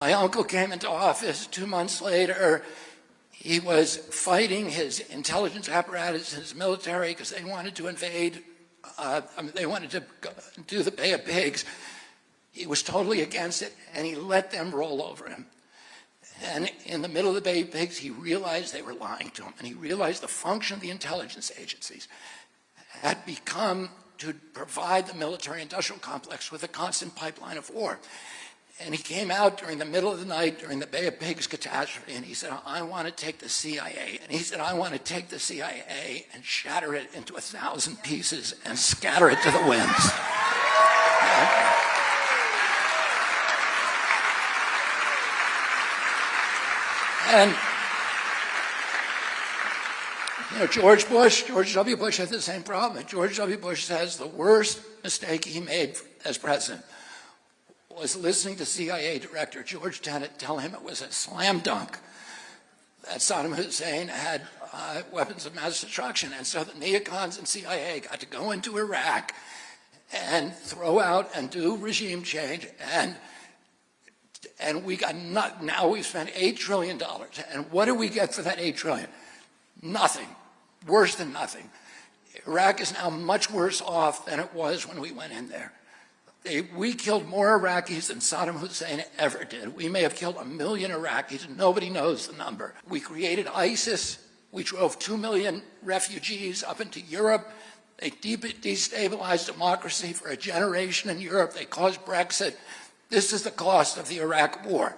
My uncle came into office two months later. He was fighting his intelligence apparatus his military because they wanted to invade, uh, I mean, they wanted to do the Bay of Pigs. He was totally against it, and he let them roll over him. And in the middle of the Bay of Pigs, he realized they were lying to him, and he realized the function of the intelligence agencies had become to provide the military-industrial complex with a constant pipeline of war. And he came out during the middle of the night during the Bay of Pigs catastrophe and he said, I want to take the CIA. And he said, I want to take the CIA and shatter it into a thousand pieces and scatter it to the winds. and you know, George Bush, George W. Bush had the same problem. George W. Bush says the worst mistake he made as president was listening to CIA Director George Tenet tell him it was a slam dunk that Saddam Hussein had uh, weapons of mass destruction. And so the neocons and CIA got to go into Iraq and throw out and do regime change. And, and we got not, now we've spent $8 trillion. And what do we get for that 8 trillion? Nothing. Worse than nothing. Iraq is now much worse off than it was when we went in there. They, we killed more Iraqis than Saddam Hussein ever did. We may have killed a million Iraqis, and nobody knows the number. We created ISIS. We drove two million refugees up into Europe. They destabilized democracy for a generation in Europe. They caused Brexit. This is the cost of the Iraq war.